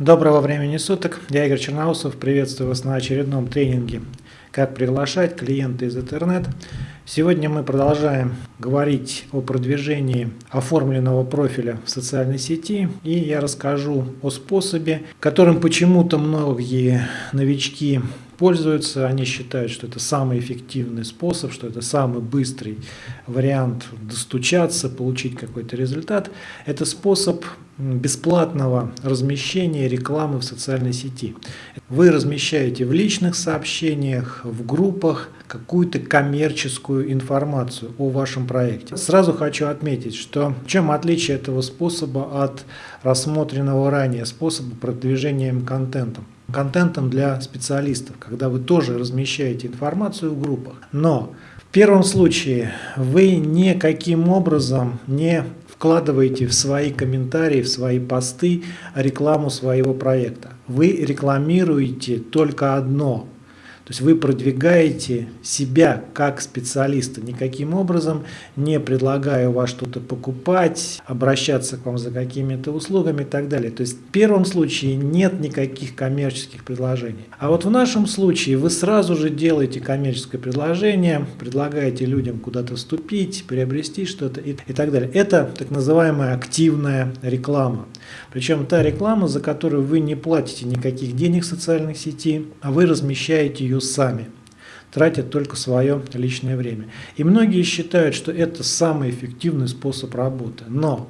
Доброго времени суток, я Игорь Черноусов, приветствую вас на очередном тренинге «Как приглашать клиента из интернет». Сегодня мы продолжаем говорить о продвижении оформленного профиля в социальной сети и я расскажу о способе, которым почему-то многие новички пользуются, они считают, что это самый эффективный способ, что это самый быстрый вариант достучаться, получить какой-то результат. Это способ бесплатного размещения рекламы в социальной сети. Вы размещаете в личных сообщениях, в группах какую-то коммерческую информацию о вашем проекте. Сразу хочу отметить, что в чем отличие этого способа от рассмотренного ранее способа продвижения контентом контентом для специалистов, когда вы тоже размещаете информацию в группах. Но первом случае вы никаким образом не вкладываете в свои комментарии, в свои посты рекламу своего проекта. Вы рекламируете только одно то есть вы продвигаете себя как специалиста, никаким образом не предлагая у вас что-то покупать, обращаться к вам за какими-то услугами и так далее. То есть в первом случае нет никаких коммерческих предложений. А вот в нашем случае вы сразу же делаете коммерческое предложение, предлагаете людям куда-то вступить, приобрести что-то и, и так далее. Это так называемая активная реклама. Причем та реклама, за которую вы не платите никаких денег в социальных сети, а вы размещаете ее сами, тратя только свое личное время. И многие считают, что это самый эффективный способ работы. Но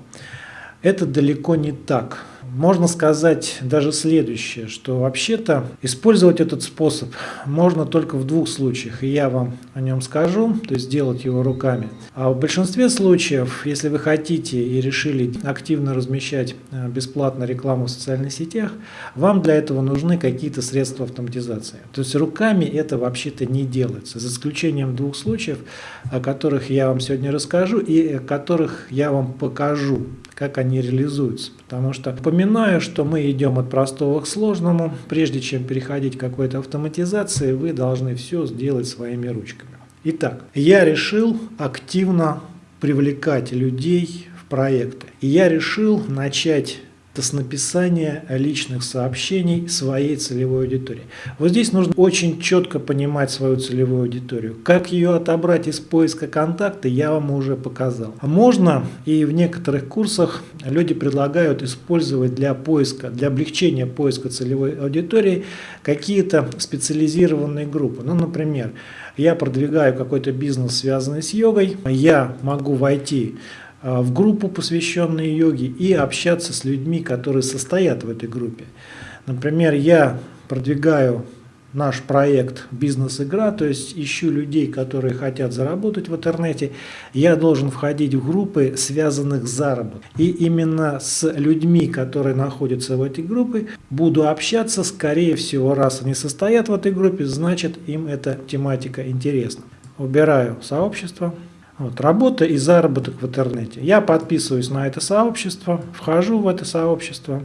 это далеко не так. Можно сказать даже следующее, что вообще-то использовать этот способ можно только в двух случаях, и я вам о нем скажу, то есть делать его руками. А в большинстве случаев, если вы хотите и решили активно размещать э, бесплатно рекламу в социальных сетях, вам для этого нужны какие-то средства автоматизации. То есть руками это вообще-то не делается, за исключением двух случаев, о которых я вам сегодня расскажу и о которых я вам покажу как они реализуются. Потому что напоминаю, что мы идем от простого к сложному. Прежде чем переходить к какой-то автоматизации, вы должны все сделать своими ручками. Итак, я решил активно привлекать людей в проекты. И я решил начать с написания личных сообщений своей целевой аудитории. Вот здесь нужно очень четко понимать свою целевую аудиторию. Как ее отобрать из поиска контакта, я вам уже показал. Можно, и в некоторых курсах люди предлагают использовать для поиска, для облегчения поиска целевой аудитории какие-то специализированные группы. Ну, например, я продвигаю какой-то бизнес, связанный с йогой, я могу войти в группу, посвященную йоге, и общаться с людьми, которые состоят в этой группе. Например, я продвигаю наш проект «Бизнес-игра», то есть ищу людей, которые хотят заработать в интернете, я должен входить в группы, связанных с заработком. И именно с людьми, которые находятся в этой группе, буду общаться, скорее всего, раз они состоят в этой группе, значит им эта тематика интересна. Убираю сообщество. Вот, работа и заработок в интернете. Я подписываюсь на это сообщество, вхожу в это сообщество,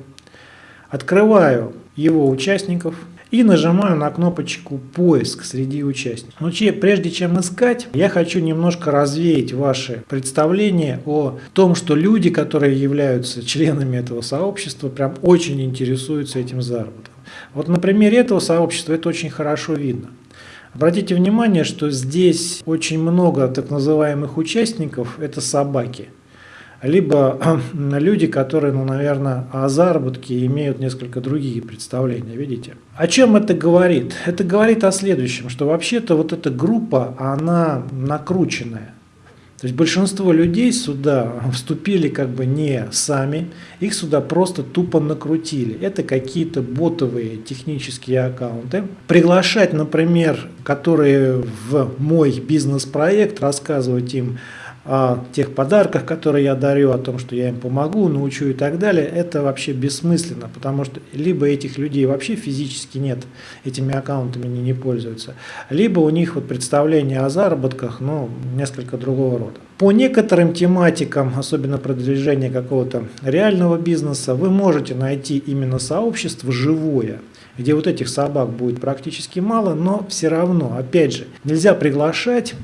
открываю его участников и нажимаю на кнопочку «Поиск» среди участников. Но прежде чем искать, я хочу немножко развеять ваши представления о том, что люди, которые являются членами этого сообщества, прям очень интересуются этим заработком. Вот на примере этого сообщества это очень хорошо видно. Обратите внимание, что здесь очень много так называемых участников – это собаки. Либо люди, которые, ну, наверное, о заработке имеют несколько другие представления, видите? О чем это говорит? Это говорит о следующем, что вообще-то вот эта группа, она накрученная. То есть большинство людей сюда вступили как бы не сами, их сюда просто тупо накрутили. Это какие-то ботовые технические аккаунты. Приглашать, например, которые в мой бизнес-проект, рассказывать им о тех подарках, которые я дарю, о том, что я им помогу, научу и так далее, это вообще бессмысленно, потому что либо этих людей вообще физически нет, этими аккаунтами они не пользуются, либо у них вот представление о заработках, ну, несколько другого рода. По некоторым тематикам, особенно продвижение какого-то реального бизнеса, вы можете найти именно сообщество живое, где вот этих собак будет практически мало, но все равно, опять же, нельзя приглашать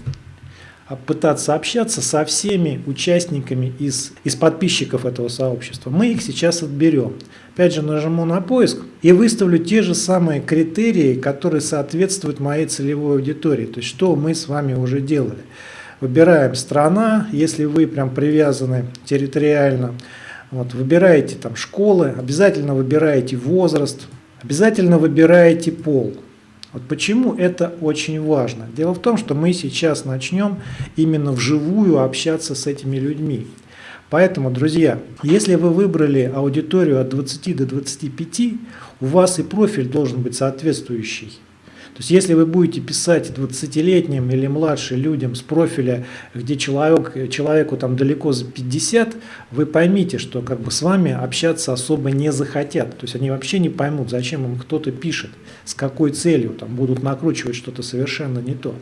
пытаться общаться со всеми участниками из, из подписчиков этого сообщества. Мы их сейчас отберем. Опять же нажму на поиск и выставлю те же самые критерии, которые соответствуют моей целевой аудитории. То есть что мы с вами уже делали. Выбираем страна, если вы прям привязаны территориально. Вот, выбираете там школы, обязательно выбираете возраст, обязательно выбираете пол. Вот почему это очень важно. Дело в том, что мы сейчас начнем именно вживую общаться с этими людьми. Поэтому, друзья, если вы выбрали аудиторию от 20 до 25, у вас и профиль должен быть соответствующий. То есть если вы будете писать 20-летним или младше людям с профиля, где человек, человеку там далеко за 50, вы поймите, что как бы с вами общаться особо не захотят. То есть они вообще не поймут, зачем им кто-то пишет, с какой целью, там будут накручивать что-то совершенно не то.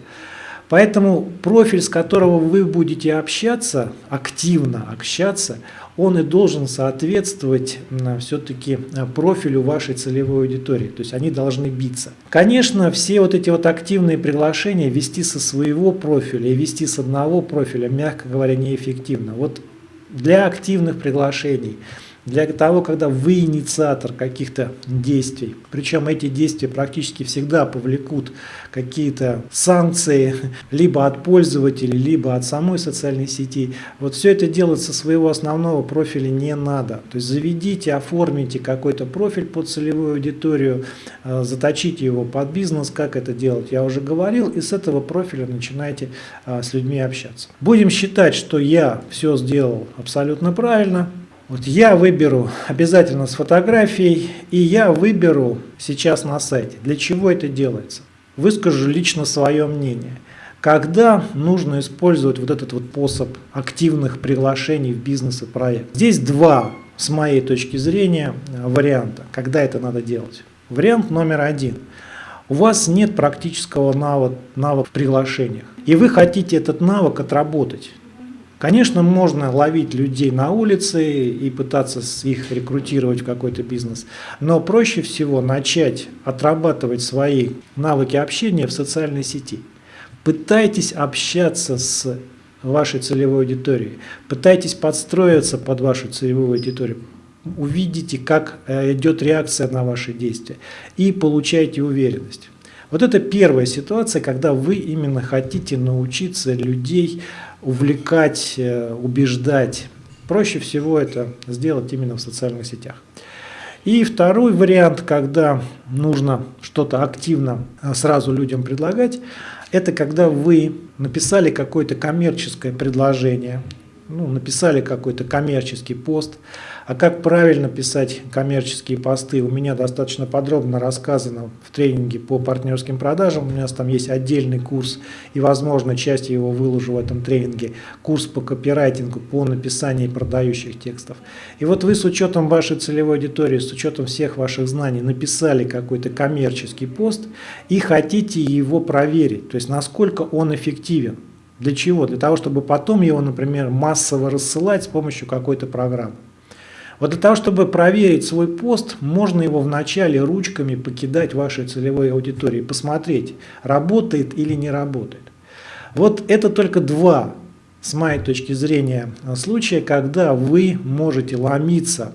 Поэтому профиль, с которого вы будете общаться, активно общаться, он и должен соответствовать все-таки э, профилю вашей целевой аудитории. То есть они должны биться. Конечно, все вот эти вот активные приглашения вести со своего профиля и вести с одного профиля, мягко говоря, неэффективно. Вот для активных приглашений – для того, когда вы инициатор каких-то действий. Причем эти действия практически всегда повлекут какие-то санкции либо от пользователей, либо от самой социальной сети. Вот все это делать со своего основного профиля не надо. То есть заведите, оформите какой-то профиль под целевую аудиторию, э, заточите его под бизнес, как это делать, я уже говорил, и с этого профиля начинайте э, с людьми общаться. Будем считать, что я все сделал абсолютно правильно, вот я выберу обязательно с фотографией, и я выберу сейчас на сайте. Для чего это делается? Выскажу лично свое мнение. Когда нужно использовать вот этот вот способ активных приглашений в бизнес и проект? Здесь два, с моей точки зрения, варианта, когда это надо делать. Вариант номер один. У вас нет практического навыка, навыка в приглашениях, и вы хотите этот навык отработать. Конечно, можно ловить людей на улице и пытаться их рекрутировать в какой-то бизнес, но проще всего начать отрабатывать свои навыки общения в социальной сети. Пытайтесь общаться с вашей целевой аудиторией, пытайтесь подстроиться под вашу целевую аудиторию, увидите, как э, идет реакция на ваши действия и получайте уверенность. Вот это первая ситуация, когда вы именно хотите научиться людей увлекать, э, убеждать. Проще всего это сделать именно в социальных сетях. И второй вариант, когда нужно что-то активно э, сразу людям предлагать, это когда вы написали какое-то коммерческое предложение, ну, написали какой-то коммерческий пост, а как правильно писать коммерческие посты, у меня достаточно подробно рассказано в тренинге по партнерским продажам. У меня там есть отдельный курс, и, возможно, часть его выложу в этом тренинге. Курс по копирайтингу, по написанию продающих текстов. И вот вы с учетом вашей целевой аудитории, с учетом всех ваших знаний, написали какой-то коммерческий пост и хотите его проверить, то есть насколько он эффективен. Для чего? Для того, чтобы потом его, например, массово рассылать с помощью какой-то программы. Вот для того, чтобы проверить свой пост, можно его вначале ручками покидать вашей целевой аудитории, посмотреть, работает или не работает. Вот это только два, с моей точки зрения, случая, когда вы можете ломиться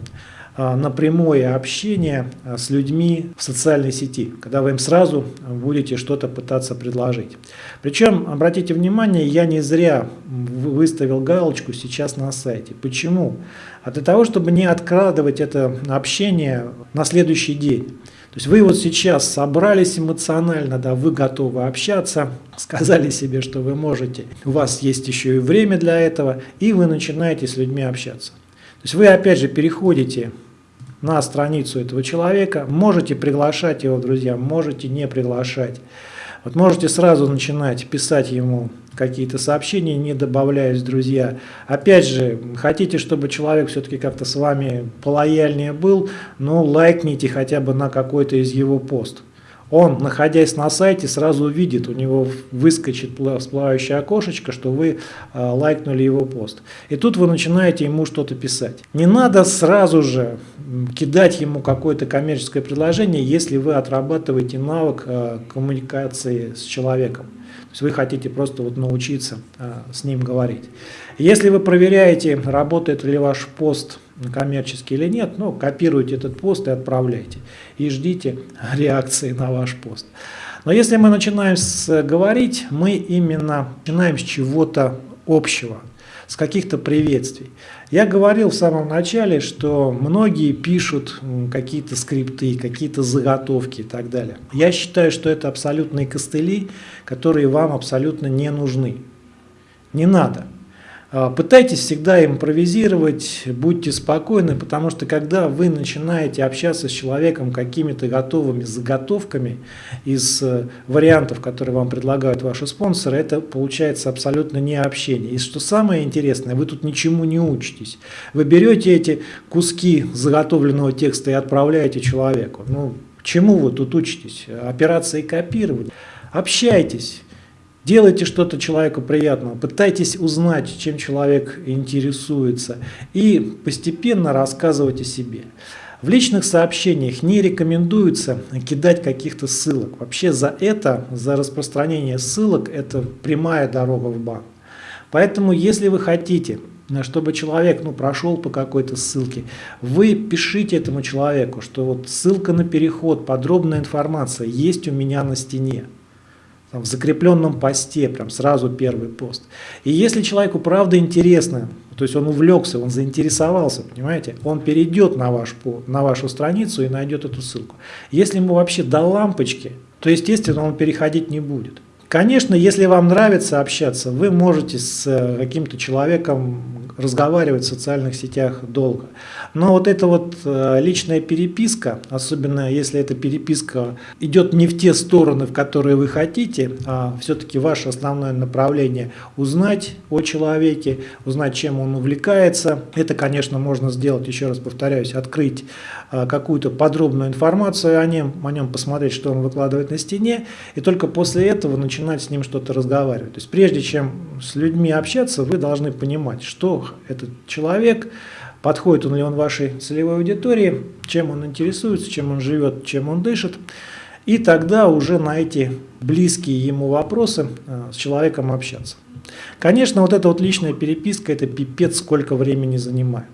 на прямое общение а, с людьми в социальной сети, когда вы им сразу будете что-то пытаться предложить. Причем, обратите внимание, я не зря выставил галочку сейчас на сайте. Почему? А для того, чтобы не откладывать это общение на следующий день. То есть вы вот сейчас собрались эмоционально, да, вы готовы общаться, сказали себе, что вы можете, у вас есть еще и время для этого, и вы начинаете с людьми общаться. То есть вы опять же переходите на страницу этого человека. Можете приглашать его, друзья, можете не приглашать. Вот можете сразу начинать писать ему какие-то сообщения, не добавляясь, друзья. Опять же, хотите, чтобы человек все-таки как-то с вами полояльнее был, ну, лайкните хотя бы на какой-то из его пост он, находясь на сайте, сразу увидит, у него выскочит всплывающее окошечко, что вы э, лайкнули его пост. И тут вы начинаете ему что-то писать. Не надо сразу же кидать ему какое-то коммерческое предложение, если вы отрабатываете навык э, коммуникации с человеком. То есть вы хотите просто вот научиться э, с ним говорить. Если вы проверяете, работает ли ваш пост коммерческий или нет, ну, копируйте этот пост и отправляйте. И ждите реакции на ваш пост. Но если мы начинаем с, говорить, мы именно начинаем с чего-то общего, с каких-то приветствий. Я говорил в самом начале, что многие пишут какие-то скрипты, какие-то заготовки и так далее. Я считаю, что это абсолютные костыли, которые вам абсолютно не нужны. Не надо. А, пытайтесь всегда импровизировать, будьте спокойны, потому что когда вы начинаете общаться с человеком какими-то готовыми заготовками из э, вариантов, которые вам предлагают ваши спонсоры, это получается абсолютно не общение. И что самое интересное, вы тут ничему не учитесь. Вы берете эти куски заготовленного текста и отправляете человеку. Ну, чему вы тут учитесь? Операции копирования. Общайтесь. Делайте что-то человеку приятного, пытайтесь узнать, чем человек интересуется и постепенно рассказывать о себе. В личных сообщениях не рекомендуется кидать каких-то ссылок. Вообще за это, за распространение ссылок, это прямая дорога в бан. Поэтому если вы хотите, чтобы человек ну, прошел по какой-то ссылке, вы пишите этому человеку, что вот ссылка на переход, подробная информация есть у меня на стене в закрепленном посте, прям сразу первый пост. И если человеку правда интересно, то есть он увлекся, он заинтересовался, понимаете, он перейдет на, ваш, на вашу страницу и найдет эту ссылку. Если ему вообще до лампочки, то естественно он переходить не будет. Конечно, если вам нравится общаться, вы можете с э, каким-то человеком разговаривать в социальных сетях долго. Но вот эта вот э, личная переписка, особенно если эта переписка идет не в те стороны, в которые вы хотите, а все-таки ваше основное направление узнать о человеке, узнать, чем он увлекается, это, конечно, можно сделать, еще раз повторяюсь, открыть э, какую-то подробную информацию о нем, о нем посмотреть, что он выкладывает на стене, и только после этого начинать с ним что-то разговаривать. То есть прежде чем с людьми общаться, вы должны понимать, что этот человек, подходит он ли он вашей целевой аудитории, чем он интересуется, чем он живет, чем он дышит. И тогда уже на эти близкие ему вопросы э, с человеком общаться. Конечно, вот эта вот личная переписка, это пипец сколько времени занимает.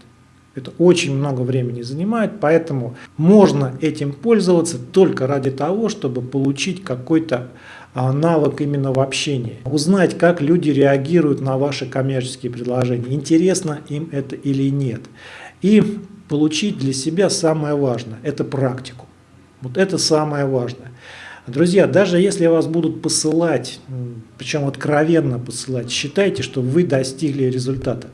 Это очень много времени занимает, поэтому можно этим пользоваться только ради того, чтобы получить какой-то навык именно в общении. Узнать, как люди реагируют на ваши коммерческие предложения, интересно им это или нет. И получить для себя самое важное – это практику. Вот это самое важное. Друзья, даже если вас будут посылать, причем откровенно посылать, считайте, что вы достигли результата.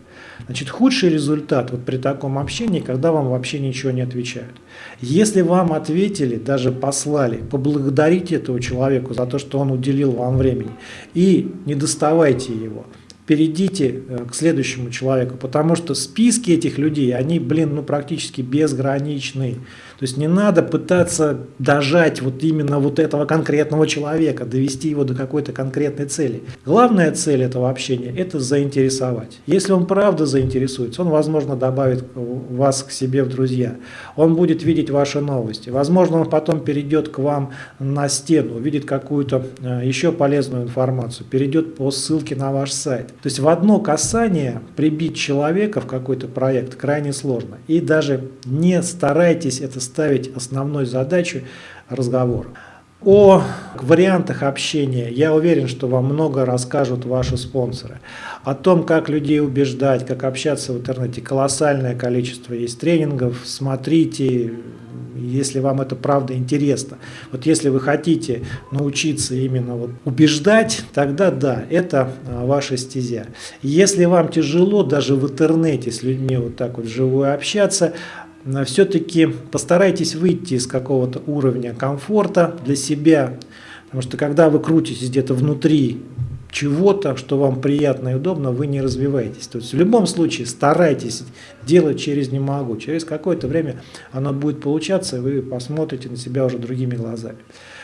Значит, худший результат вот при таком общении, когда вам вообще ничего не отвечают. Если вам ответили, даже послали, поблагодарите этого человека за то, что он уделил вам времени. И не доставайте его перейдите э, к следующему человеку, потому что списки этих людей, они, блин, ну практически безграничны. То есть не надо пытаться дожать вот именно вот этого конкретного человека, довести его до какой-то конкретной цели. Главная цель этого общения – это заинтересовать. Если он правда заинтересуется, он, возможно, добавит вас к себе в друзья. Он будет видеть ваши новости. Возможно, он потом перейдет к вам на стену, увидит какую-то э, еще полезную информацию, перейдет по ссылке на ваш сайт. То есть в одно касание прибить человека в какой-то проект крайне сложно. И даже не старайтесь это ставить основной задачей разговора. О вариантах общения я уверен, что вам много расскажут ваши спонсоры. О том, как людей убеждать, как общаться в интернете. Колоссальное количество есть тренингов. Смотрите, если вам это правда интересно. Вот если вы хотите научиться именно вот убеждать, тогда да, это а, ваша стезя. Если вам тяжело даже в интернете с людьми вот так вот вживую общаться, все-таки постарайтесь выйти из какого-то уровня комфорта для себя, потому что когда вы крутитесь где-то внутри чего-то, что вам приятно и удобно, вы не развиваетесь. То есть в любом случае старайтесь делать через «не могу». Через какое-то время оно будет получаться, и вы посмотрите на себя уже другими глазами.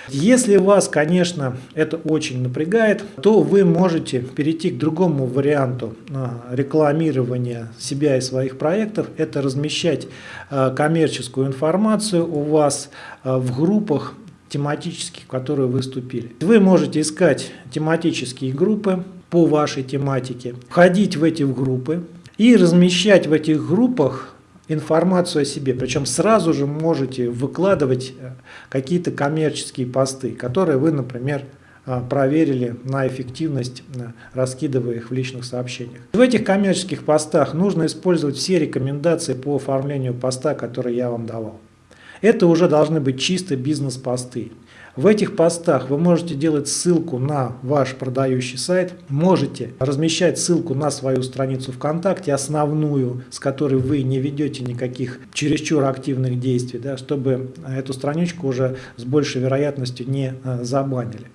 Если вас, конечно, это очень напрягает, то вы можете перейти к другому варианту а, рекламирования себя и своих проектов. Это размещать а, коммерческую информацию у вас а, в группах тематических, которые вы вступили. Вы можете искать тематические группы по вашей тематике, входить в эти группы и размещать в этих группах информацию о себе, причем сразу же можете выкладывать э, какие-то коммерческие посты, которые вы, например, э, проверили на эффективность, э, раскидывая их в личных сообщениях. В этих коммерческих постах нужно использовать все рекомендации по оформлению поста, которые я вам давал. Это уже должны быть чисто бизнес-посты. В этих постах вы можете делать ссылку на ваш продающий сайт, можете размещать ссылку на свою страницу ВКонтакте, основную, с которой вы не ведете никаких чересчур активных действий, да, чтобы эту страничку уже с большей вероятностью не э, забанили.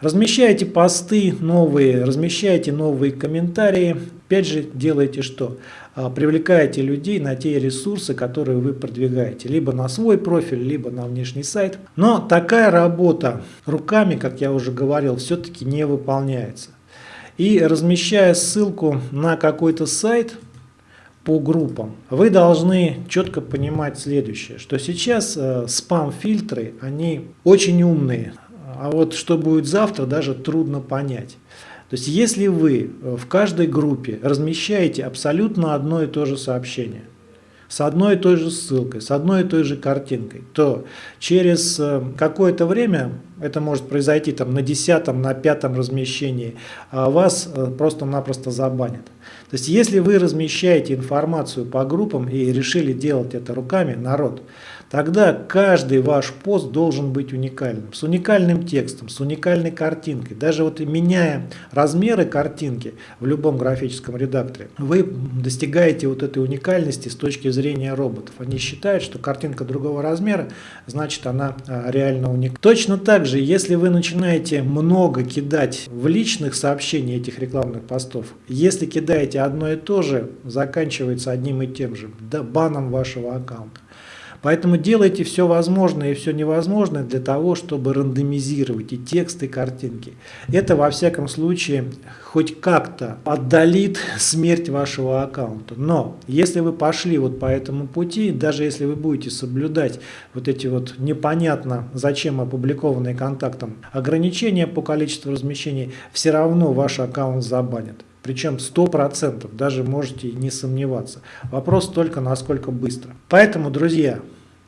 Размещаете посты новые, размещаете новые комментарии. Опять же, делаете что? А, привлекаете людей на те ресурсы, которые вы продвигаете. Либо на свой профиль, либо на внешний сайт. Но такая работа руками, как я уже говорил, все-таки не выполняется. И размещая ссылку на какой-то сайт, по группам. Вы должны четко понимать следующее, что сейчас э, спам-фильтры, они очень умные, а вот что будет завтра, даже трудно понять. То есть если вы э, в каждой группе размещаете абсолютно одно и то же сообщение, с одной и той же ссылкой, с одной и той же картинкой, то через э, какое-то время, это может произойти там на десятом, на пятом размещении, а вас э, просто-напросто забанят. То есть если вы размещаете информацию по группам и решили делать это руками, народ, тогда каждый ваш пост должен быть уникальным, с уникальным текстом, с уникальной картинкой. Даже вот меняя размеры картинки в любом графическом редакторе, вы достигаете вот этой уникальности с точки зрения роботов. Они считают, что картинка другого размера, значит она а, реально уникальна. Точно так же, если вы начинаете много кидать в личных сообщениях этих рекламных постов, если кидаете одно и то же, заканчивается одним и тем же, баном вашего аккаунта. Поэтому делайте все возможное и все невозможное для того, чтобы рандомизировать и тексты, и картинки. Это во всяком случае хоть как-то отдалит смерть вашего аккаунта. Но если вы пошли вот по этому пути, даже если вы будете соблюдать вот эти вот непонятно зачем опубликованные контактом ограничения по количеству размещений, все равно ваш аккаунт забанят. Причем 100%, даже можете не сомневаться. Вопрос только насколько быстро. Поэтому, друзья,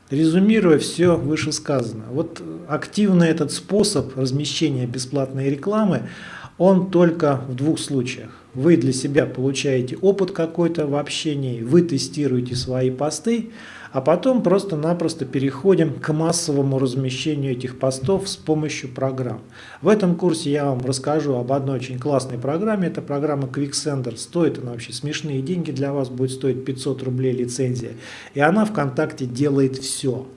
резюмируя все вышесказанное, вот активный этот способ размещения бесплатной рекламы, он только в двух случаях. Вы для себя получаете опыт какой-то в общении, вы тестируете свои посты, а потом просто-напросто переходим к массовому размещению этих постов с помощью программ. В этом курсе я вам расскажу об одной очень классной программе. Это программа QuickSender. Стоит она вообще смешные деньги для вас, будет стоить 500 рублей лицензия. И она ВКонтакте делает все.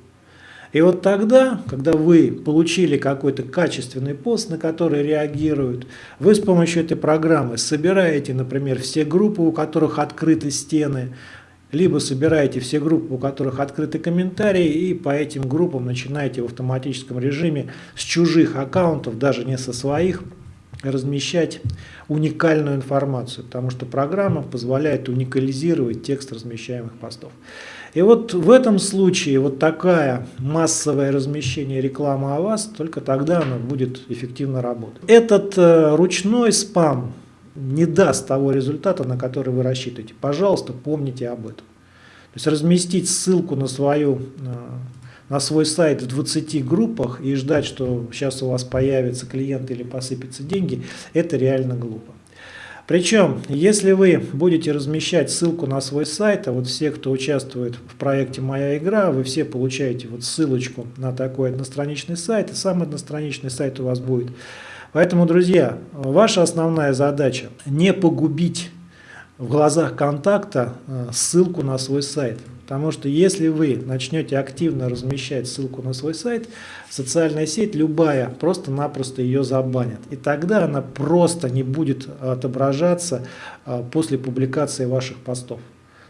И вот тогда, когда вы получили какой-то качественный пост, на который реагируют, вы с помощью этой программы собираете, например, все группы, у которых открыты стены, либо собираете все группы, у которых открыты комментарии, и по этим группам начинаете в автоматическом режиме с чужих аккаунтов, даже не со своих, размещать уникальную информацию, потому что программа позволяет уникализировать текст размещаемых постов. И вот в этом случае вот такая массовое размещение рекламы о вас, только тогда она будет эффективно работать. Этот э, ручной спам не даст того результата, на который вы рассчитываете. Пожалуйста, помните об этом. То есть разместить ссылку на, свою, э, на свой сайт в 20 группах и ждать, что сейчас у вас появятся клиенты или посыпятся деньги, это реально глупо. Причем, если вы будете размещать ссылку на свой сайт, а вот все, кто участвует в проекте «Моя игра», вы все получаете вот ссылочку на такой одностраничный сайт, и сам одностраничный сайт у вас будет Поэтому, друзья, ваша основная задача не погубить в глазах контакта э, ссылку на свой сайт. Потому что если вы начнете активно размещать ссылку на свой сайт, социальная сеть любая просто-напросто ее забанит. И тогда она просто не будет отображаться э, после публикации ваших постов.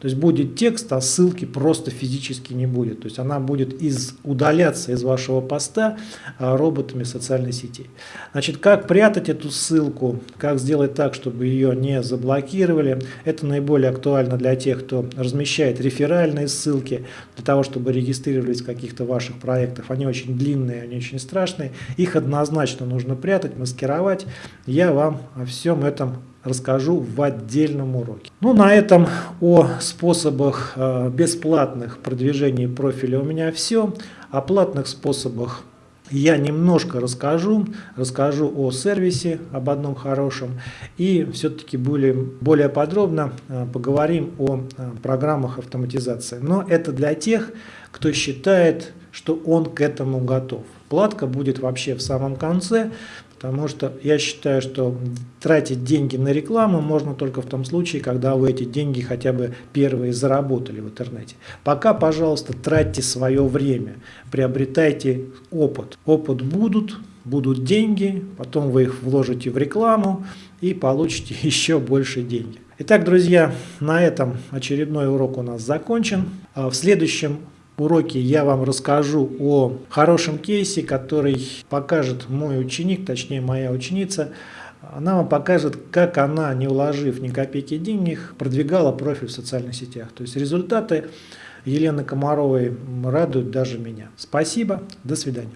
То есть будет текст, а ссылки просто физически не будет. То есть она будет из, удаляться из вашего поста а, роботами социальной сети. Значит, как прятать эту ссылку, как сделать так, чтобы ее не заблокировали, это наиболее актуально для тех, кто размещает реферальные ссылки, для того, чтобы регистрировались в каких-то ваших проектах. Они очень длинные, они очень страшные. Их однозначно нужно прятать, маскировать. Я вам о всем этом расскажу в отдельном уроке. Ну, на этом о способах э, бесплатных продвижений профиля у меня все. О платных способах я немножко расскажу, расскажу о сервисе, об одном хорошем, и все-таки более, более подробно э, поговорим о э, программах автоматизации. Но это для тех, кто считает, что он к этому готов. Платка будет вообще в самом конце, Потому что я считаю, что тратить деньги на рекламу можно только в том случае, когда вы эти деньги хотя бы первые заработали в интернете. Пока, пожалуйста, тратьте свое время, приобретайте опыт. Опыт будут, будут деньги, потом вы их вложите в рекламу и получите еще больше денег. Итак, друзья, на этом очередной урок у нас закончен. А в следующем уроке я вам расскажу о хорошем кейсе, который покажет мой ученик, точнее моя ученица. Она вам покажет, как она, не уложив ни копейки денег, продвигала профиль в социальных сетях. То есть результаты Елены Комаровой радуют даже меня. Спасибо, до свидания.